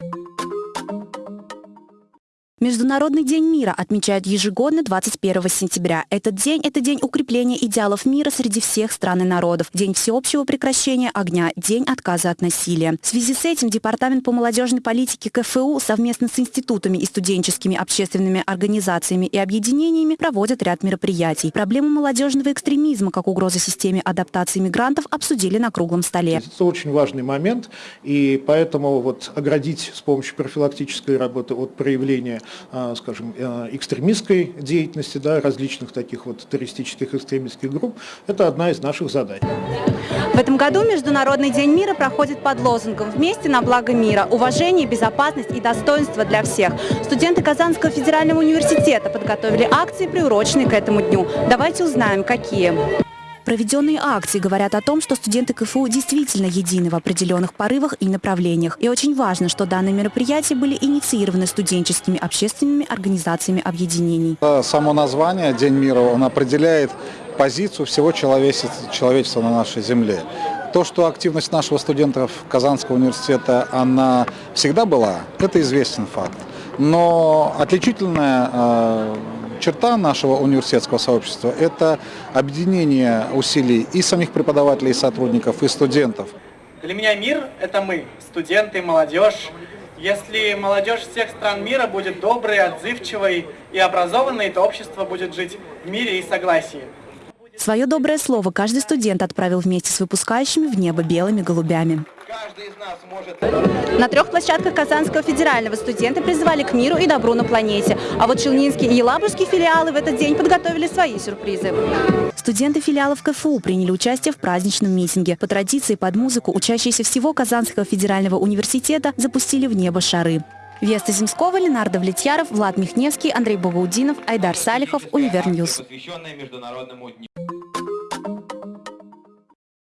you Международный день мира отмечают ежегодно 21 сентября. Этот день – это день укрепления идеалов мира среди всех стран и народов, день всеобщего прекращения огня, день отказа от насилия. В связи с этим Департамент по молодежной политике КФУ совместно с институтами и студенческими общественными организациями и объединениями проводят ряд мероприятий. Проблему молодежного экстремизма как угроза системе адаптации мигрантов обсудили на круглом столе. Это очень важный момент, и поэтому вот оградить с помощью профилактической работы от проявления скажем, э, экстремистской деятельности, да, различных таких вот террористических экстремистских групп, это одна из наших задач. В этом году Международный день мира проходит под лозунгом «Вместе на благо мира. Уважение, безопасность и достоинство для всех». Студенты Казанского федерального университета подготовили акции, приуроченные к этому дню. Давайте узнаем, какие. Проведенные акции говорят о том, что студенты КФУ действительно едины в определенных порывах и направлениях. И очень важно, что данные мероприятия были инициированы студенческими общественными организациями объединений. Само название «День мира» он определяет позицию всего человечества, на нашей земле. То, что активность нашего студентов Казанского университета, она всегда была, это известен факт. Но отличительная э, черта нашего университетского сообщества – это объединение усилий и самих преподавателей, и сотрудников, и студентов. Для меня мир – это мы, студенты, молодежь. Если молодежь всех стран мира будет доброй, отзывчивой и образованной, то общество будет жить в мире и согласии. Свое доброе слово каждый студент отправил вместе с выпускающими в небо белыми голубями. На трех площадках Казанского федерального студенты призвали к миру и добру на планете. А вот Челнинские и Елабужские филиалы в этот день подготовили свои сюрпризы. Студенты филиалов КФУ приняли участие в праздничном митинге. По традиции под музыку учащиеся всего Казанского федерального университета запустили в небо шары. Веста Земского, Ленар Давлетьяров, Влад Михневский, Андрей Богоудинов, Айдар Салихов, Универ News.